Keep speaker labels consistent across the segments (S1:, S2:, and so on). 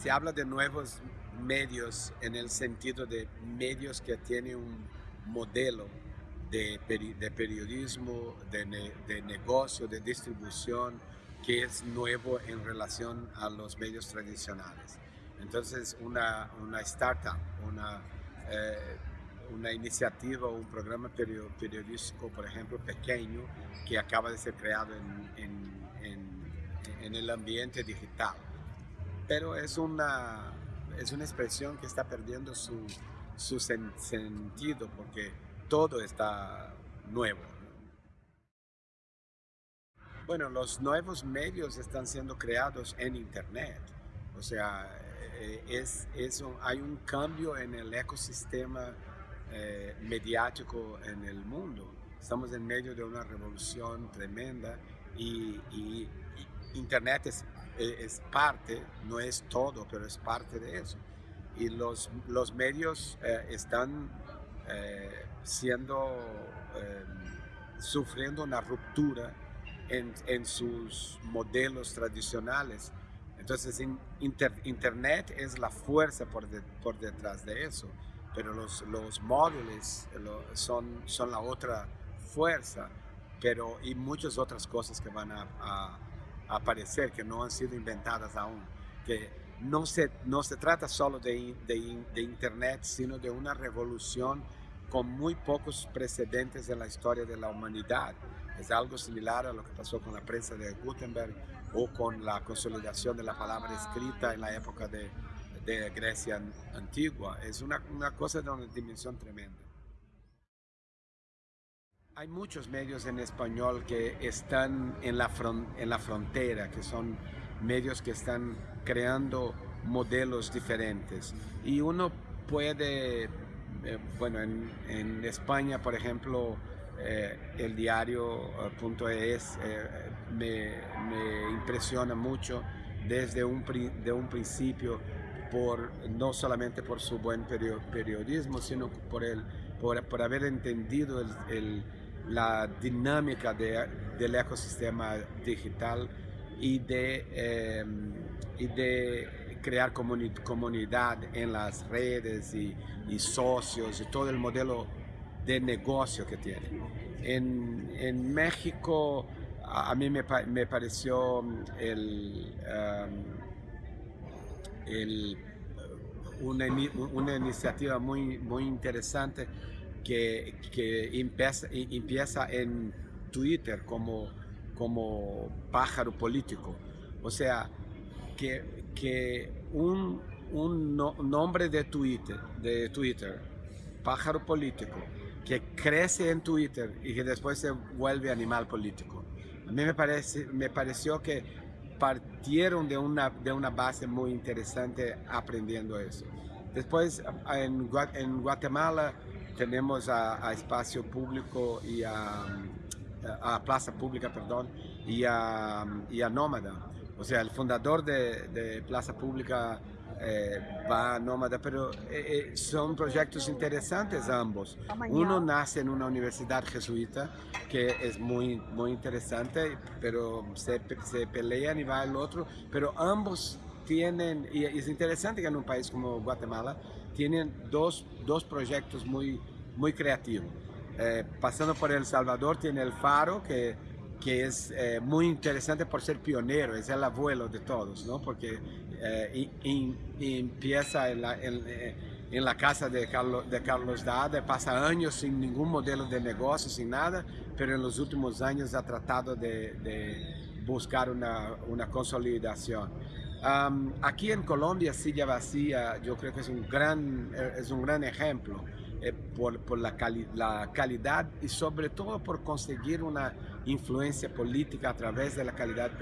S1: Se habla de nuevos medios en el sentido de medios que tienen un modelo de, de periodismo, de, de, negocio, de distribución, que es nuevo en relación a los medios tradicionales. Entonces, una, una startup, una, eh, una iniciativa o un programa periodístico, por ejemplo, pequeño, que acaba de ser creado en, en, el ambiente digital. Pero es una, es una expresión que está perdiendo su, su sen sentido porque todo está nuevo. Bueno, los nuevos medios están siendo creados en Internet. O sea, eh, es, es un, hay un cambio en el ecosistema eh, mediático en el mundo. Estamos en medio de una revolución tremenda y Internet es, es, parte, no es todo, pero es parte de eso. Y los, los medios eh, están eh, siendo, eh, sufriendo una ruptura en, en, sus modelos tradicionales. Entonces, inter, Internet es la fuerza por, de, por detrás de eso, pero los, los móviles lo, son, son la otra fuerza, pero y muchas otras cosas que van a, a aparecer, que no han sido inventadas aún. Que no se, no se trata solo de, de, de Internet, sino de una revolución con muy pocos precedentes en la historia de la humanidad. Es algo similar a lo que pasó con la prensa de Gutenberg o con la consolidación de la palabra escrita en la época de, de Grecia antigua. Es una, una cosa de una dimensión tremenda. Hay muchos medios en español que están en la, en la frontera, que son medios que están creando modelos diferentes. Y uno puede eh, bueno, en, España, por ejemplo, eh, el diario.es eh, me, me, impresiona mucho desde un, de un principio, por, no solamente por su buen periodismo, sino por, el, por, haber entendido el, la dinámica de, del ecosistema digital y de, y de crear comunidad en las redes y, y, socios y todo el modelo de negocio que tiene. En, en México a, mí me, me, pareció el, um, el, una, una, iniciativa muy, muy interesante que, que empieza, empieza en Twitter como, como pájaro político. O sea, que, que un, un no, nombre de Twitter, de Twitter, pájaro político, que crece en Twitter y que después se vuelve animal político. A mí me, parece, me pareció que partieron de una, de una base muy interesante aprendiendo eso. Después en, en Guatemala tenemos a, a, Espacio Público y a, a Plaza Pública, perdón, y a, y a Nómada o sea, el fundador de, de Plaza Pública eh, va a Nómada, pero eh, eh, son proyectos interesantes ambos. Uno nace en una universidad jesuita, que es muy, muy interesante, pero se, se pelean y va el otro, pero ambos tienen, y es interesante que en un país como Guatemala, tienen dos, dos proyectos muy, muy creativos. Eh, pasando por El Salvador tiene el Faro, que que es eh, muy interesante por ser pionero, es el abuelo de todos, ¿no? porque eh, in, empieza en la, en, eh, la, casa de Carlos, de Carlos Dada, pasa años sin ningún modelo de negocio, sin nada, pero en los últimos años ha tratado de, de buscar una, una consolidación. Um, aquí en Colombia, Silla Vacía, yo creo que es un gran, es un gran ejemplo eh, por, la, cali la, calidad y sobre todo por conseguir una influencia política a través de la calidad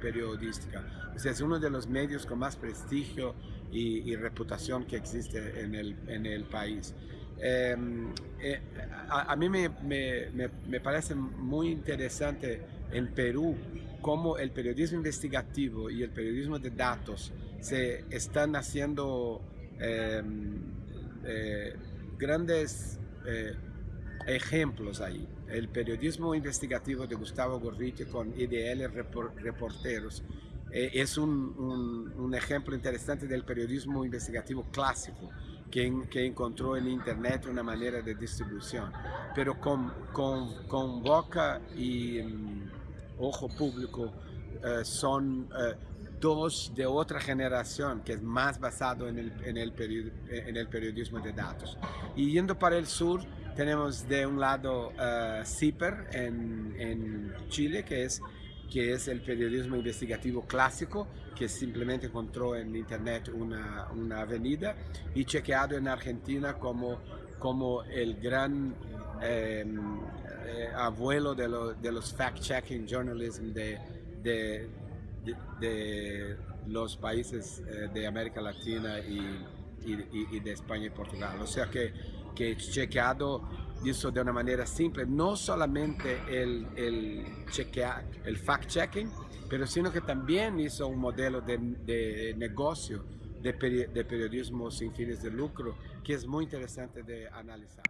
S1: periodística. O es uno de los medios con más prestigio y, reputación que existe en el, en el país. Eh, eh, a, a, mí me, me, me, parece muy interesante en Perú cómo el periodismo investigativo y el periodismo de datos se están haciendo eh, grandes eh, ejemplos ahí. El periodismo investigativo de Gustavo Gorriti con IDL Reporteros eh, es un, un, un, ejemplo interesante del periodismo investigativo clásico que, que, encontró en Internet una manera de distribución, pero con, con, y um, ojo público uh, son uh, dos de otra generación que es más basado en el, en el, en el periodismo de datos. Y yendo para el sur, tenemos de un lado CIPER en, en Chile, que es que es el periodismo investigativo clásico, que simplemente encontró en internet una, una avenida, y chequeado en Argentina como, como el gran eh, eh, abuelo de, lo, de los fact-checking journalism de, de, de, los países eh, de América Latina y, y, y, de España y Portugal. O sea que, que chequeado hizo de una manera simple, no solamente el, el, el fact-checking, pero sino que también hizo un modelo de, de negocio de periodismo sin fines de lucro que es muy interesante de analizar.